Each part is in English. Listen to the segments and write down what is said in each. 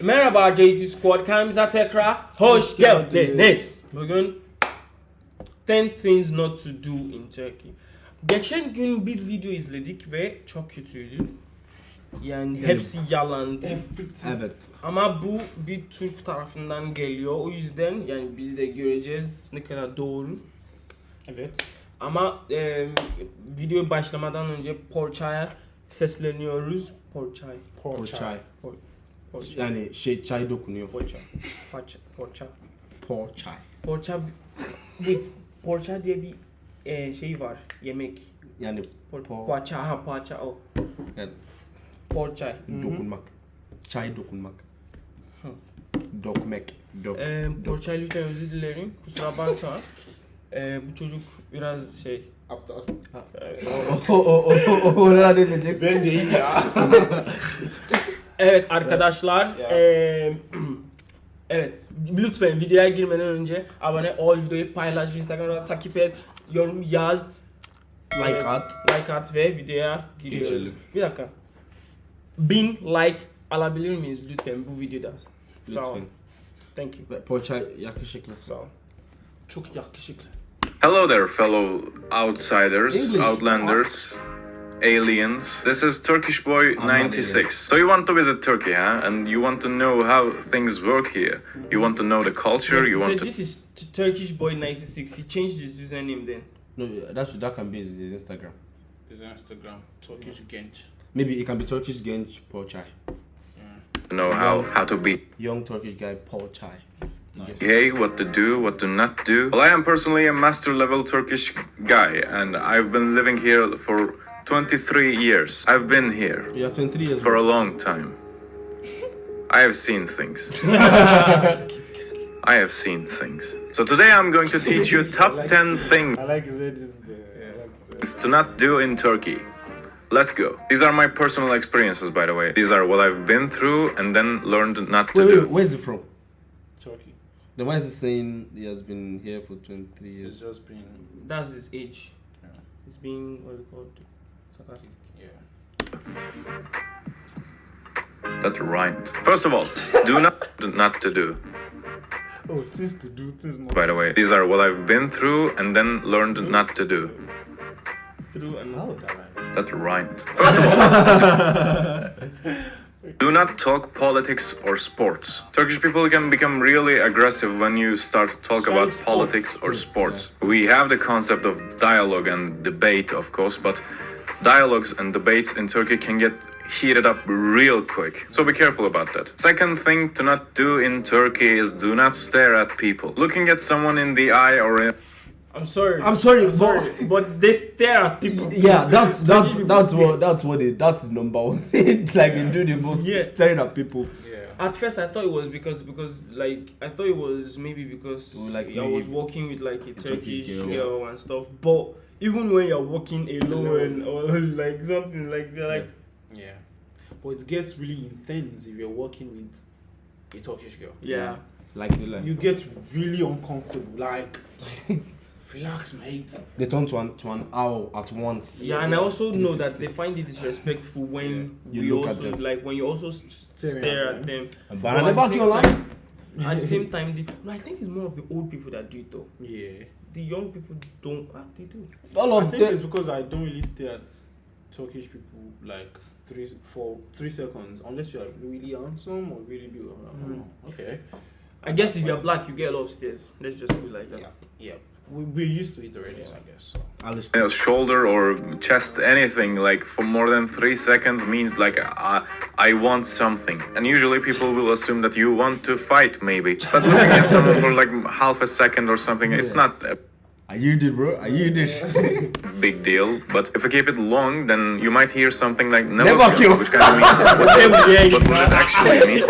Merhaba JT Squad kanalımıza tekrar hoş geldiniz. Bugün 10 things not to do in Turkey. Geçen gün bir video izledik ve çok kötüydü. Yani hepsi yalandı. Evet. Ama bu bir Türk tarafından geliyor. O yüzden yani biz de göreceğiz ne kadar doğru. Evet. Ama e, video başlamadan önce Porçay'a sesleniyoruz. Porçay. Porçay. Porçay. Yani şey çay dokunuyor. Porça. Porça. Porçay. Porça. Bu Porça diye bir e, şey var. Yemek. Yani Po- Poğaça. Ha poğaça o. yani Porçay. dokunmak. Çay dokunmak. Hı. Dokmek. Dok. E, dok. Porçay lütfen özür dilerim. Kusura bakma. e, bu çocuk biraz şey. Aptal. O o o o o ne diyeceksin? Ben değil ya. Evet arkadaşlar. Ya. eee, evet lütfen videoya girmeden önce abone ol, videoyu paylaş, Instagram'da takip et, yorum yaz. Like Evet, at. Like at ve videoya giriyoruz. Geçelim. Bir dakika. Bin like alabilir miyiz lütfen bu videoda? Sağ ol. Lütfen. Thank you. Ve Porçay yakışıklı. Sağ ol. Çok yakışıklı. Hello there, fellow outsiders, English. outlanders, aliens. This is Turkish Boy 96. So you want to visit Turkey, huh? And you want to know how things work here. You want to know the culture. You so want to. this is T- Turkish boy 96. He changed his username then. No, that should, that can be his, his Instagram. His Instagram. Turkish Genç. Maybe it can be Turkish Genç Porçay. know how how to be Young Turkish guy Porçay. Nice. gay, what to do, what to not do. Well, I am personally a master level Turkish guy, and I've been living here for 23 years. I've been here You are 23 years for a long time. I have seen things. I have seen things. So today I'm going to teach you top 10 things I like his head is there. I like to not do in Turkey. Let's go. These are my personal experiences, by the way. These are what I've been through and then learned not to Wait, wait, do. where's it from? Turkey. Then why is he saying he has been here for 23 It's years? just been... That's his age. Yeah. He's been, what do you call it? Sarcastic. Yeah. That's right. First of all, do not not to do. Oh, things to do, things not By the way, these are what I've been through and then learned not to do. Through and How that right? That's right. First of all, do not talk politics or sports. Turkish people can become really aggressive when you start to talk Say about sports. politics or sports. We have the concept of dialogue and debate, of course, but dialogues and debates in Turkey can get heated up real quick. So be careful about that. Second thing to not do in Turkey is do not stare at people. Looking at someone in the eye or in I'm sorry. I'm sorry, I'm but- sorry, but they stare at people. Yeah, that's that's that's stare. what that's what it that's the number one thing. like they do the most Yeah. staring at people. Yeah. At first, I thought it was because because like I thought it was maybe because like I was maybe walking with like a Turkish, Turkish girl. girl. and stuff. But even when you're walking alone or like something like they're like Yeah. But it gets really intense if you're working with a Turkish girl. yeah. Like like You get really uncomfortable. Like, relax, mate. they turn to an to an owl at once. Yeah, and I also know that they find it disrespectful when You we also like when you also s- Staring stare at at them. But But at the back of your time- line, At the same time, the, no, I think it's more of the old people that do it though. Yeah. The young people don't. Ah, they do. all I of think it's because I don't really stare at Turkish people like three for three seconds unless you're really handsome or really beautiful. Mm. Okay. I guess if you're black, you get a lot of stares. Let's just be like that. Yeah. Yeah. We, we're used to it already, I guess. So. Alice. you know, shoulder or chest, anything like for more than three seconds means like I, I want something. And usually people will assume that you want to fight, maybe. But looking at someone for like half a second or something, it's not a Are you did, bro? Are you did? big deal. But if you keep it long, then you might hear something like never, Never kill, kill. which kind of means what, Yeah, but what it actually means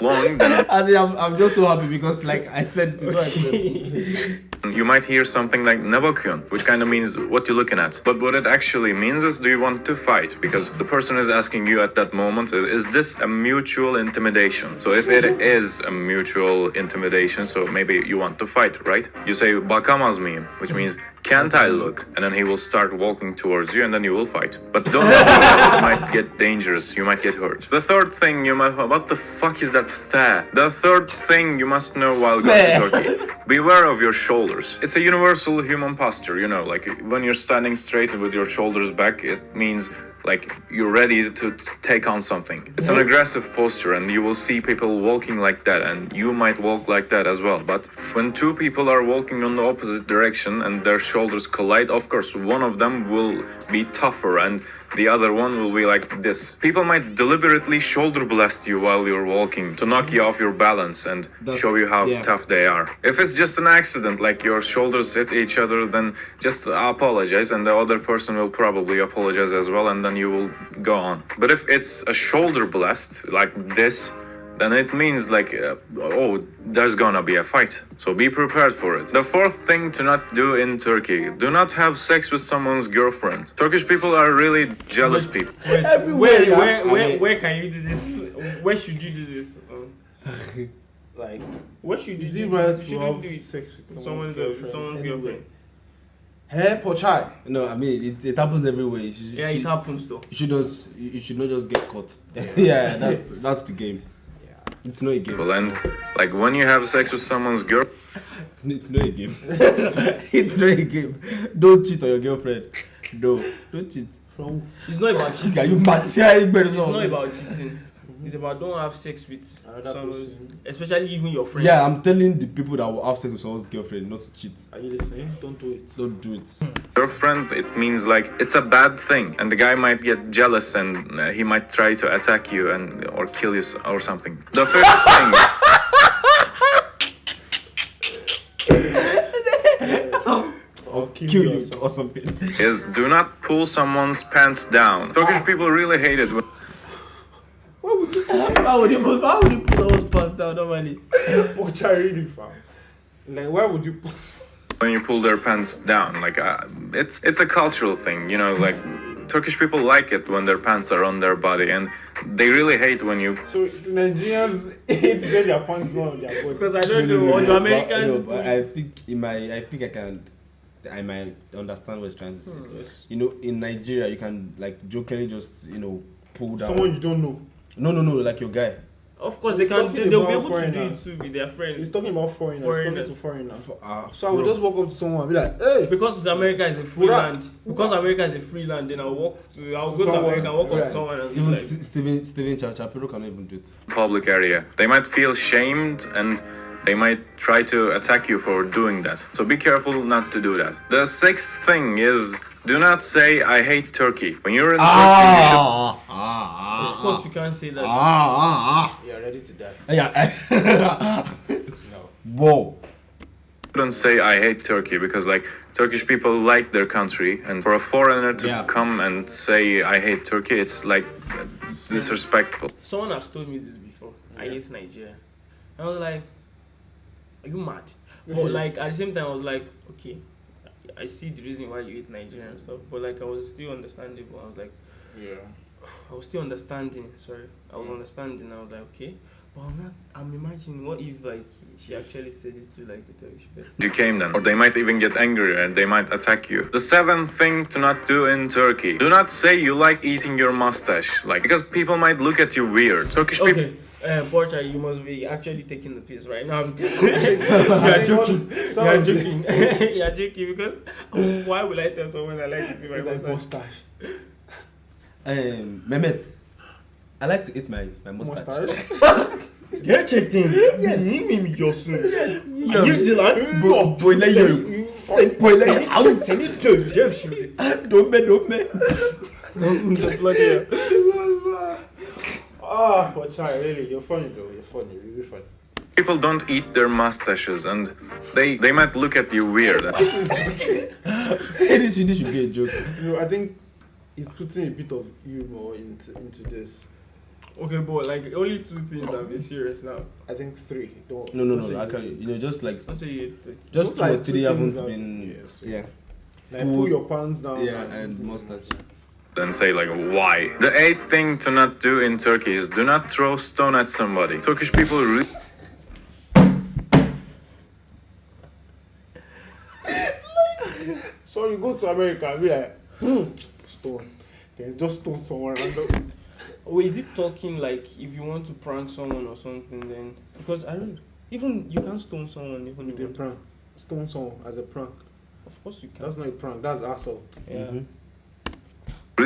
long, then I say I'm, I'm just so happy because like I said, it is what I said. you might hear something like Nebakyun, which kind of means what you're looking at. But what it actually means is, do you want to fight? Because the person is asking you at that moment, is this a mutual intimidation? So if it is a mutual intimidation, so maybe you want to fight, right? You say bakamaz mıyım, which means Can't I look? And then he will start walking towards you and then you will fight. But don't it might get dangerous, you might get hurt. The third thing you might what the fuck is that th? The third thing you must know while going to Turkey. Beware of your shoulders. It's a universal human posture, you know, like when you're standing straight with your shoulders back, it means like you're ready to take on something. It's an aggressive posture, and you will see people walking like that, and you might walk like that as well. But when two people are walking on the opposite direction and their shoulders collide, of course, one of them will be tougher and the other one will be like this. People might deliberately shoulder blast you while you're walking to knock you off your balance and That's- show you how yeah. tough they are. If it's just an accident, like your shoulders hit each other, then just apologize, and the other person will probably apologize as well, and then you will go on. But if it's a shoulder blast like this, then it means like, uh, oh, there's gonna be a fight. So be prepared for it. The fourth thing to not do in Turkey: do not have sex with someone's girlfriend. Turkish people are really jealous people. Wait, Everywhere, where, yeah. where, where, I- where can you do this? Where should you do this? Um, Like, where should you is do it this? right You to shouldn't have do sex with someone's, Someone's, girlfriend? someone's anywhere? girlfriend. Hey, Porçay. No, I mean it, it happens everywhere. You should, Yeah, it happens though. you should just you you should not just get caught. yeah, that's that's the game. Yeah. It's not a game. Well, and like when you have sex with someone's girl. It's, n- it's not a game. it's not a game. Don't cheat on your girlfriend. No, don't cheat. From It's not about cheating. Can you match? Yeah, you better It's not about cheating. Mm-hmm. It's about don't have sex with Another someone, person. especially even your friend. Yeah, I'm telling the people that will have sex with someone's girlfriend not to cheat. Are you listening? Don't do it. Don't do it. Hmm. girlfriend, it means like it's a bad thing, and the guy might get jealous and uh, he might try to attack you and or kill you or something. The first thing, kill, Kill you. you or something. is do not pull someone's pants down. Turkish ah. people really hate it when Why would you Why would you put? Why would you put those pants down normally? Porçay really, fam? Like, why would you put... when you pull their pants down. Like uh, it's it's a cultural thing, you know. Like Turkish people like it when their pants are on their body, and they really hate when you So, the Nigerians hate when their pants not on their body. Because I don't know what the but- Americans. no, but I think in my, I think I can, I might understand what he's trying to say. Hmm. You know, in Nigeria, you can like jokingly just you know pull down. Someone you don't know. No, no, no, like your guy. of course, they can. They, they'll be about able to do it foreigners. too with their He's talking about foreigners. Foreigners. He's talking to foreigners. For, uh, So I would bro. just walk up to someone and be like, hey, Because it's America is a free Ura- land. Because America is a free land, then I'll walk to. I'll go to America, and walk up to someone and even like, S- Steven Steven Cha- Chapiro cannot even do it. public area. They might feel shamed and they might try to attack you for doing that. So be careful not to do that. The sixth thing is do not say I hate Turkey. When you're in Turkey, you should ah, ah, Of course, you can't say that. ah, ah, you're ready to die. ah. Yeah. No. Whoa. don't say I hate Turkey because like Turkish people like their country and for a foreigner to Yeah. come and say I hate Turkey it's like disrespectful. Someone has told me this before. I hate Nigeria. I was like, Are you mad? But like at the same time, I was like, Okay, I see the reason why you hate Nigeria and stuff. But like I was still understandable. I was like, Yeah. I was still understanding. Sorry, I was mm. understanding. I was like, okay, but I'm not. I'm imagining what if like she actually said it to like the Turkish person. You came then, or they might even get angry and they might attack you. The seventh thing to not do in Turkey: do not say you like eating your mustache, like because people might look at you weird. Turkish people. Okay. Uh, Portia, you must be actually taking the piss right now because you are joking. You Some are of joking. you are joking because um, why would I tell someone I like it in my It's like mustache? mustache. Um, Mehmet, I like to eat my my mustache. Mustache. Get checked in. Yes. Me, me, your son. Yo. You Dylan. Bo- boy, let you- Send, boy, let send, you- I would send it to James. Shooting. Don't me, don't me. Bloody hell. Ah, Porçay, really, you're funny though. You're funny. You're really funny. People don't eat their mustaches, and they they might look at you weird. this, should- should be a joke. You know, I think he's putting a bit of humor into, into this. Okay, but like only two things that be serious now. I think three. Don't. No, no, don't say no. I can, hate. you know, just like Don't say you just two like or two three haven't things are- been. yes, Yeah, like pull your pants down. yeah, and mustache. Then say like why. The eighth thing to not do in Turkey is do not throw stone at somebody. Turkish people re- So you go to America and be like, hmm, stone. Then just stone someone random. Or is it talking like if you want to prank someone or something then because I don't even you can't stone someone even if With you a want prank. Stone someone as a prank. Of course you can. That's not a prank, that's assault. yeah. Mhm.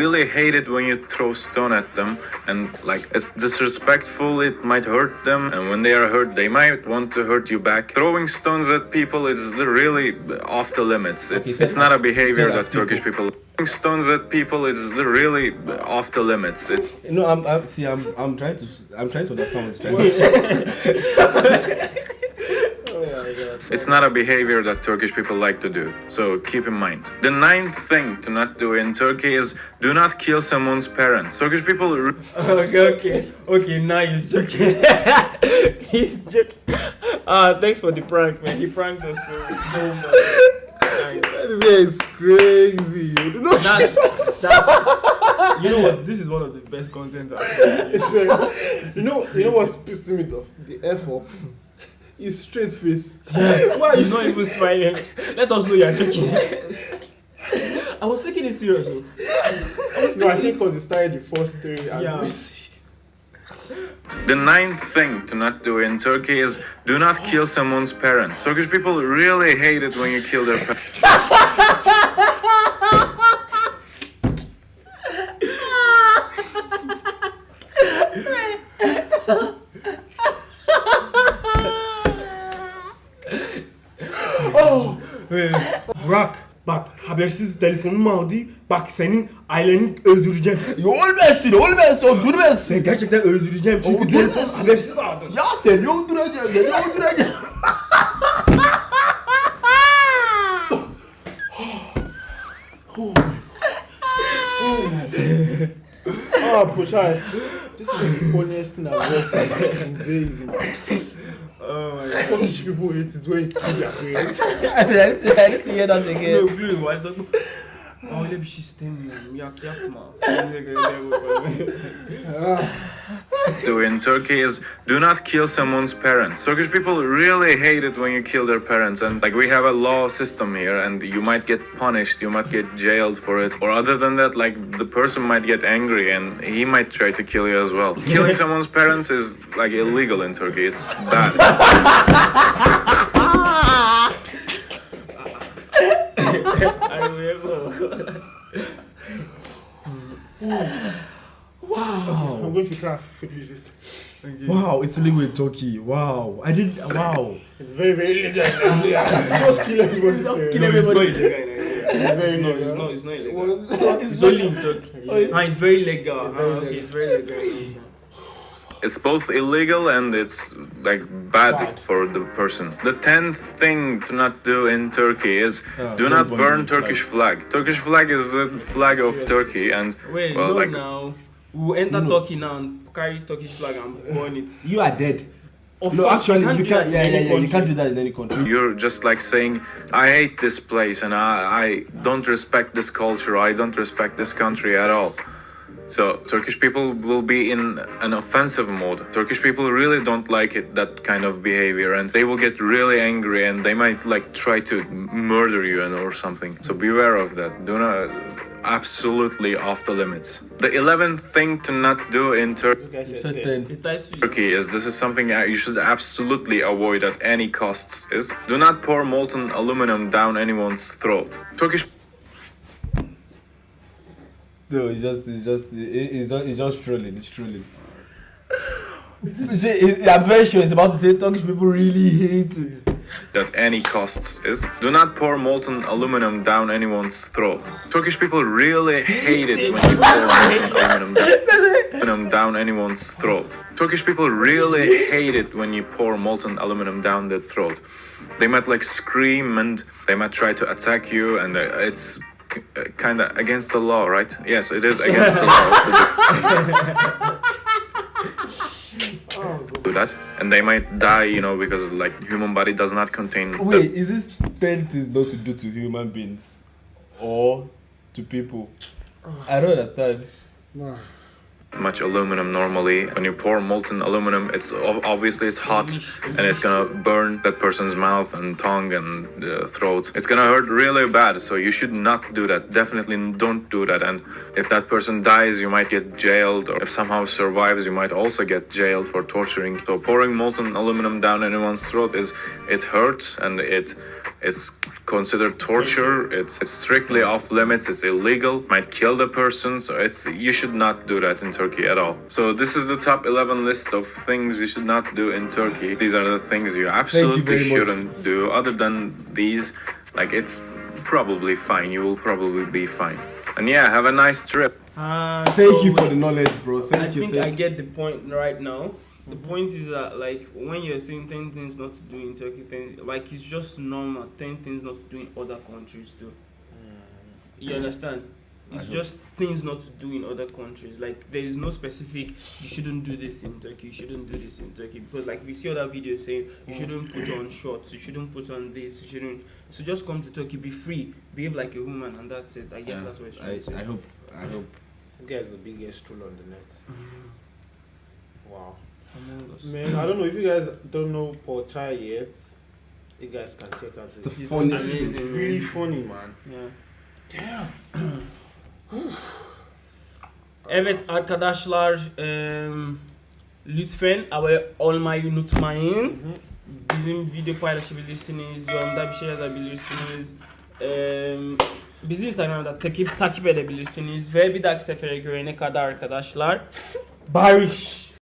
Really hate it when you throw stone at them and like it's disrespectful it might hurt them and when they are hurt they might want to hurt you back. Throwing stones at people is really off the limits. It's it's not a behavior that that turkish people throwing stones at people is really off the limits. It's No, I'm, I'm see. I'm, I'm trying to, I'm trying to understand what he's trying to say. Oh my god. It's not a behavior that Turkish people like to do, so keep in mind. The ninth thing to not do in Turkey is do not kill someone's parents. Turkish people okay, okay, okay. Now he's joking. he's joking. Uh, thanks for the prank, man. He pranked us so, so much. Nice. This guy is crazy. You do That's, that's, you know what? This is one of the best content. I've It's, uh, you know, you know what's pissing me off? The F up. His straight face. Why are you He's not saying- even smiling. Let us know you're joking. I was taking it serious. though. No, I think because he started the first three as Yeah. Messi. The ninth thing to not do in Turkey is do not kill someone's parents. Turkish people really hate it when you kill their parents. habersiz telefonumu aldı. Bak senin aileni öldüreceğim. ölmesin, ölmesin, öldürmesin. Sen gerçekten öldüreceğim çünkü Öldürmesin. telefon habersiz aldın. Ya seni öldüreceğim, seni öldüreceğim. Oh, Pushai. This is the funniest thing I've watched in days, man. Oh my god. Turkish people hate it when you kill their parents. I need to, I need to hear that No again. gülüyor var. Aa, Öyle bir şey istemiyorum. Yak yapma. Seninle göre do in Turkey is do not kill someone's parents. Turkish people really hate it when you kill their parents, and like we have a law system here, and you might get punished, you might get jailed for it, or other than that, like the person might get angry and he might try to kill you as well. Killing someone's parents is like illegal in Turkey. It's bad. I remember. I'm going to try and finish this. Wow, it's illegal in Turkey. Wow, I didn't. Wow. It's very, very illegal. Just kill everybody. Just kill No, it's not everybody. illegal. It's very It's not, it's illegal. not, it's not illegal. Well, It's only in Turkey. Yeah. Ah, it's very legal. It's very ah, okay, legal. it's very legal. It's both illegal and it's like bad, Bad. for the person. The tenth thing to not do in Turkey is Ah, do don't burn burn the flag. Turkish flag. Turkish flag is the flag of Turkey, and Wait, well, no like now. We will enter No. Turkey now and carry Turkish flag and burn it. You are dead. Of no, course, actually, you can't. that Yeah, in yeah, any yeah. You can't do that in any country. You're just like saying, I hate this place and I, I don't respect this culture, I don't respect this country at all. So Turkish people will be in an offensive mode. Turkish people really don't like it, that kind of behavior, and they will get really angry and they might like try to murder you and or something. So beware of that. Do not absolutely off the limits. The eleventh thing to not do in Turkey. This guy said Said ten. ten. The title is Turkey is this is something you should absolutely avoid at any costs is do not pour molten aluminum down anyone's throat. Turkish No, it's just, it's just, it- it's just, it's just trolling. It's trolling. See, it- I'm very sure it's about to say Turkish people really hate it. at any costs is do not pour molten aluminum down anyone's throat. Turkish people really hate it when you pour molten aluminum down, aluminum down anyone's throat. Turkish people really hate it when you pour molten aluminum down their throat. They might like scream and they might try to attack you, and uh, it's kind of against the law, right? Yes, it is against the law to do- do that, and they might die, you know, because like human body does not contain. the- Wait, is this ten things not to do to human beings or to people? Ah. I don't understand. Much aluminum normally. When you pour molten aluminum, it's obviously it's hot and it's gonna burn that person's mouth and tongue and uh, throat. It's gonna hurt really bad. So you should not do that. Definitely don't do that. And if that person dies, you might get jailed, or if somehow survives, you might also get jailed for torturing. So pouring molten aluminum down anyone's throat is it hurts and it it's considered torture. It's, it's strictly off limits. It's illegal. Might kill the person. So it's you should not do that in Turkey at all. So this is the top 11 list of things you should not do in Turkey. These are the things you absolutely very much. shouldn't do. Other than these, like it's probably fine. You will probably be fine. And yeah, have a nice trip. Uh, Thank so you for the knowledge, bro. Thank I you. think thank I get the point right now. The point is that like when you're saying ten things not to do in Turkey, ten, like it's just normal. Ten things not to do in other countries too. You mm. understand? It's just things not to do in other countries. Like there is no specific. You shouldn't do this in Turkey. You shouldn't do this in Turkey because like we see other videos saying you mm. shouldn't put on shorts. You shouldn't put on this. You shouldn't. So just come to Turkey, be free, behave like a woman, and that's it. I guess Yeah, that's what it's trying to say. I, I hope. I hope. This guy's the biggest troll on the net. Mm. Wow. Among Us. Man, I don't know if you guys don't know Paul Chai yet. You guys can check out The this. It's funny. It's amazing, really man. funny, man. Yeah. Damn. Evet arkadaşlar em, lütfen abone olmayı unutmayın. Bizim video paylaşabilirsiniz, yorumda bir şey yazabilirsiniz. Em, bizi Instagram'da takip takip edebilirsiniz ve bir dahaki sefere görene kadar arkadaşlar barış.